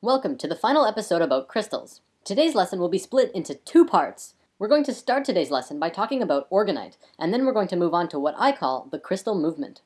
Welcome to the final episode about crystals. Today's lesson will be split into two parts. We're going to start today's lesson by talking about orgonite, and then we're going to move on to what I call the crystal movement.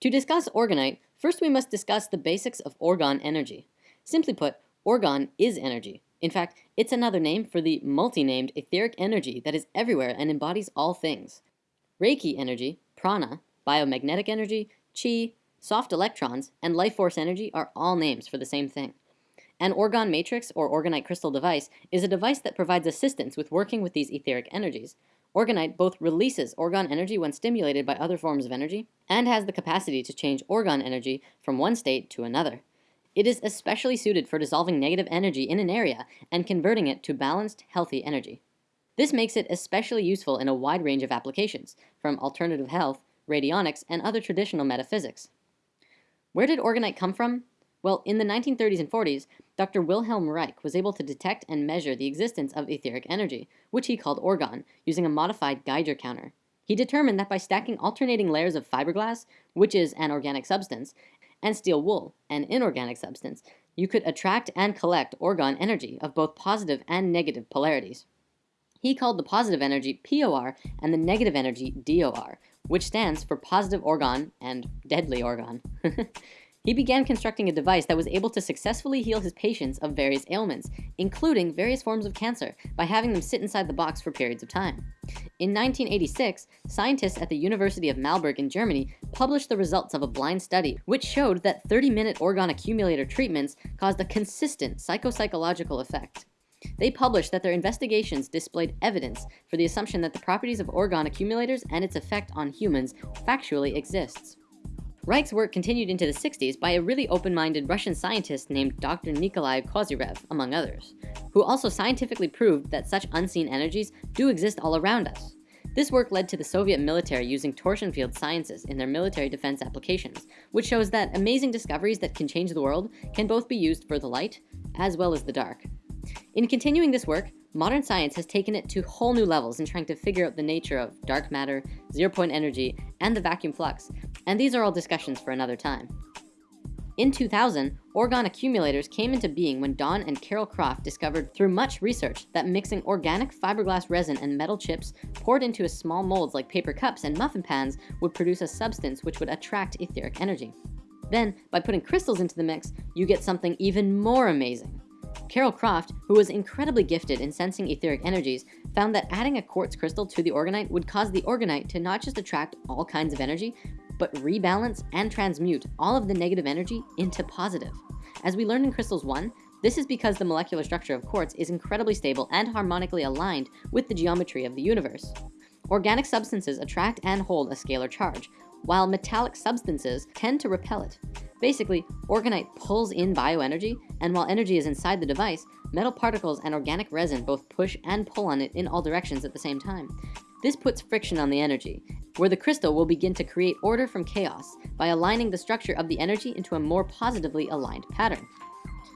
To discuss orgonite, first we must discuss the basics of orgone energy. Simply put, orgone is energy. In fact, it's another name for the multi-named etheric energy that is everywhere and embodies all things. Reiki energy, prana, biomagnetic energy, chi, soft electrons, and life force energy are all names for the same thing. An orgone matrix or orgonite crystal device is a device that provides assistance with working with these etheric energies. Orgonite both releases orgone energy when stimulated by other forms of energy and has the capacity to change orgone energy from one state to another. It is especially suited for dissolving negative energy in an area and converting it to balanced, healthy energy. This makes it especially useful in a wide range of applications, from alternative health, radionics, and other traditional metaphysics. Where did orgonite come from? Well, in the 1930s and 40s, Dr. Wilhelm Reich was able to detect and measure the existence of etheric energy, which he called orgone, using a modified Geiger counter. He determined that by stacking alternating layers of fiberglass, which is an organic substance, and steel wool, an inorganic substance, you could attract and collect orgone energy of both positive and negative polarities. He called the positive energy POR and the negative energy DOR, which stands for positive orgone and deadly orgone. He began constructing a device that was able to successfully heal his patients of various ailments, including various forms of cancer, by having them sit inside the box for periods of time. In 1986, scientists at the University of Marburg in Germany published the results of a blind study, which showed that 30-minute orgone accumulator treatments caused a consistent psychophysiological effect. They published that their investigations displayed evidence for the assumption that the properties of orgone accumulators and its effect on humans factually exists. Reich's work continued into the 60s by a really open-minded Russian scientist named Dr. Nikolai Kozyrev, among others, who also scientifically proved that such unseen energies do exist all around us. This work led to the Soviet military using torsion field sciences in their military defense applications, which shows that amazing discoveries that can change the world can both be used for the light as well as the dark. In continuing this work, modern science has taken it to whole new levels in trying to figure out the nature of dark matter, zero point energy, and the vacuum flux, and these are all discussions for another time. In 2000, orgone accumulators came into being when Don and Carol Croft discovered through much research that mixing organic fiberglass resin and metal chips poured into a small molds like paper cups and muffin pans would produce a substance which would attract etheric energy. Then, by putting crystals into the mix, you get something even more amazing. Carol Croft, who was incredibly gifted in sensing etheric energies, found that adding a quartz crystal to the orgonite would cause the orgonite to not just attract all kinds of energy, but rebalance and transmute all of the negative energy into positive. As we learned in Crystals 1, this is because the molecular structure of quartz is incredibly stable and harmonically aligned with the geometry of the universe. Organic substances attract and hold a scalar charge, while metallic substances tend to repel it. Basically, orgonite pulls in bioenergy, and while energy is inside the device, metal particles and organic resin both push and pull on it in all directions at the same time. This puts friction on the energy, where the crystal will begin to create order from chaos by aligning the structure of the energy into a more positively aligned pattern.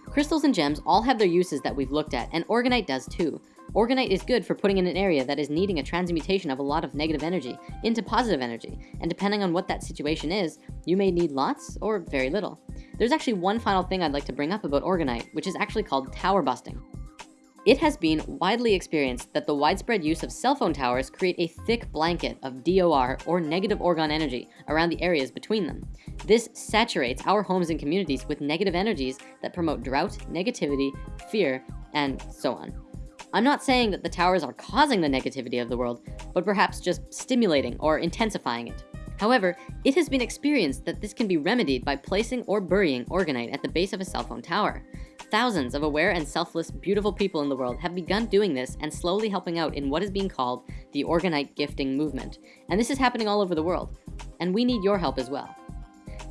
Crystals and gems all have their uses that we've looked at, and orgonite does too. Orgonite is good for putting in an area that is needing a transmutation of a lot of negative energy into positive energy. And depending on what that situation is, you may need lots or very little. There's actually one final thing I'd like to bring up about orgonite, which is actually called tower busting. It has been widely experienced that the widespread use of cell phone towers create a thick blanket of DOR or negative orgone energy around the areas between them. This saturates our homes and communities with negative energies that promote drought, negativity, fear, and so on. I'm not saying that the towers are causing the negativity of the world, but perhaps just stimulating or intensifying it. However, it has been experienced that this can be remedied by placing or burying orgonite at the base of a cell phone tower. Thousands of aware and selfless, beautiful people in the world have begun doing this and slowly helping out in what is being called the orgonite gifting movement. And this is happening all over the world. And we need your help as well.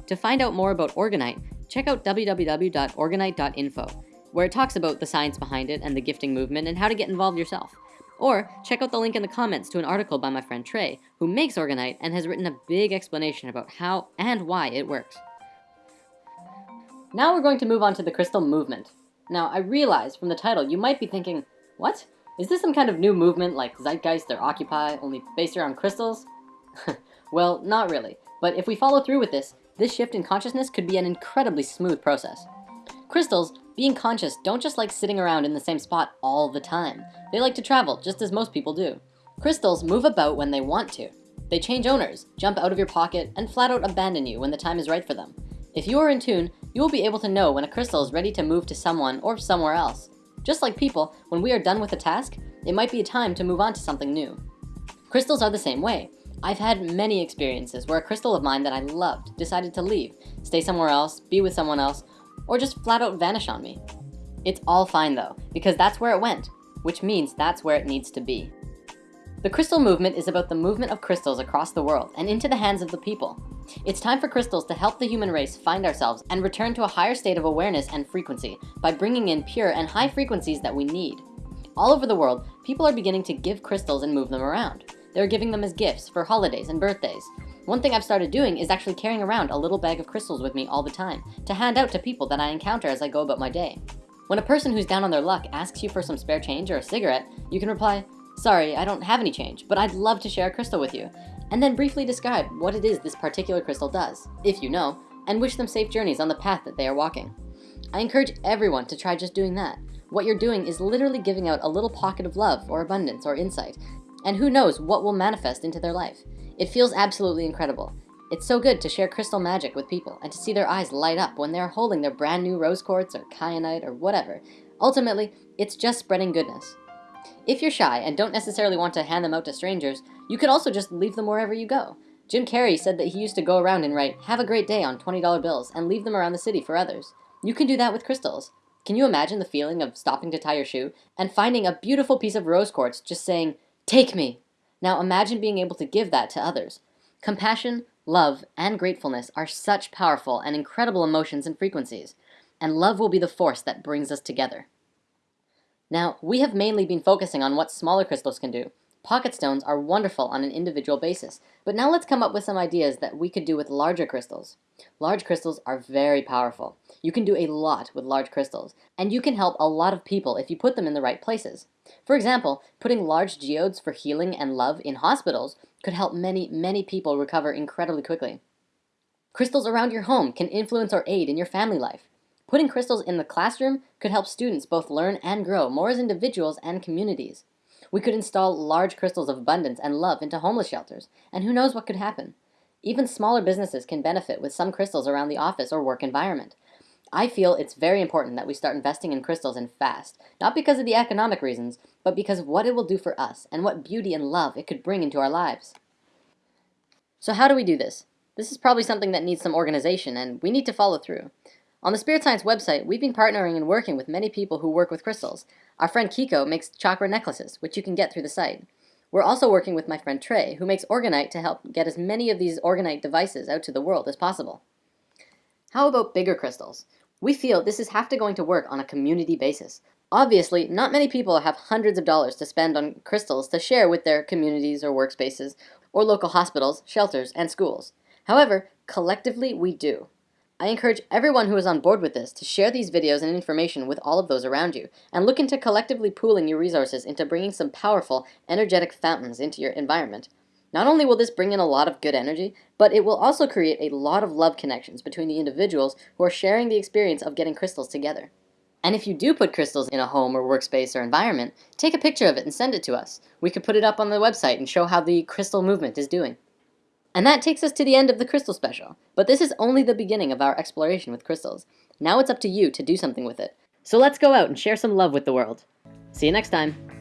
To find out more about Orgonite, check out www.orgonite.info, where it talks about the science behind it and the gifting movement and how to get involved yourself. Or check out the link in the comments to an article by my friend Trey, who makes Orgonite and has written a big explanation about how and why it works. Now we're going to move on to the crystal movement. Now, I realize from the title you might be thinking, what? Is this some kind of new movement like Zeitgeist or Occupy, only based around crystals? well, not really. But if we follow through with this, this shift in consciousness could be an incredibly smooth process. Crystals, being conscious, don't just like sitting around in the same spot all the time. They like to travel, just as most people do. Crystals move about when they want to. They change owners, jump out of your pocket, and flat out abandon you when the time is right for them. If you are in tune, you will be able to know when a crystal is ready to move to someone or somewhere else. Just like people, when we are done with a task, it might be a time to move on to something new. Crystals are the same way. I've had many experiences where a crystal of mine that I loved decided to leave, stay somewhere else, be with someone else, or just flat out vanish on me. It's all fine though, because that's where it went, which means that's where it needs to be. The crystal movement is about the movement of crystals across the world and into the hands of the people. It's time for crystals to help the human race find ourselves and return to a higher state of awareness and frequency by bringing in pure and high frequencies that we need. All over the world, people are beginning to give crystals and move them around. They're giving them as gifts for holidays and birthdays. One thing I've started doing is actually carrying around a little bag of crystals with me all the time to hand out to people that I encounter as I go about my day. When a person who's down on their luck asks you for some spare change or a cigarette, you can reply, sorry, I don't have any change, but I'd love to share a crystal with you. And then briefly describe what it is this particular crystal does, if you know, and wish them safe journeys on the path that they are walking. I encourage everyone to try just doing that. What you're doing is literally giving out a little pocket of love or abundance or insight and who knows what will manifest into their life. It feels absolutely incredible. It's so good to share crystal magic with people and to see their eyes light up when they're holding their brand new rose quartz or kyanite or whatever. Ultimately, it's just spreading goodness. If you're shy and don't necessarily want to hand them out to strangers, you could also just leave them wherever you go. Jim Carrey said that he used to go around and write, have a great day on $20 bills and leave them around the city for others. You can do that with crystals. Can you imagine the feeling of stopping to tie your shoe and finding a beautiful piece of rose quartz just saying, Take me. Now imagine being able to give that to others. Compassion, love, and gratefulness are such powerful and incredible emotions and frequencies, and love will be the force that brings us together. Now, we have mainly been focusing on what smaller crystals can do, Pocket stones are wonderful on an individual basis, but now let's come up with some ideas that we could do with larger crystals. Large crystals are very powerful. You can do a lot with large crystals, and you can help a lot of people if you put them in the right places. For example, putting large geodes for healing and love in hospitals could help many, many people recover incredibly quickly. Crystals around your home can influence or aid in your family life. Putting crystals in the classroom could help students both learn and grow more as individuals and communities. We could install large crystals of abundance and love into homeless shelters, and who knows what could happen. Even smaller businesses can benefit with some crystals around the office or work environment. I feel it's very important that we start investing in crystals and fast, not because of the economic reasons, but because of what it will do for us and what beauty and love it could bring into our lives. So how do we do this? This is probably something that needs some organization and we need to follow through. On the Spirit Science website, we've been partnering and working with many people who work with crystals. Our friend Kiko makes chakra necklaces, which you can get through the site. We're also working with my friend Trey, who makes Orgonite to help get as many of these Orgonite devices out to the world as possible. How about bigger crystals? We feel this is have to going to work on a community basis. Obviously, not many people have hundreds of dollars to spend on crystals to share with their communities or workspaces, or local hospitals, shelters, and schools. However, collectively we do. I encourage everyone who is on board with this to share these videos and information with all of those around you, and look into collectively pooling your resources into bringing some powerful, energetic fountains into your environment. Not only will this bring in a lot of good energy, but it will also create a lot of love connections between the individuals who are sharing the experience of getting crystals together. And if you do put crystals in a home or workspace or environment, take a picture of it and send it to us. We could put it up on the website and show how the crystal movement is doing. And that takes us to the end of the crystal special. But this is only the beginning of our exploration with crystals. Now it's up to you to do something with it. So let's go out and share some love with the world. See you next time.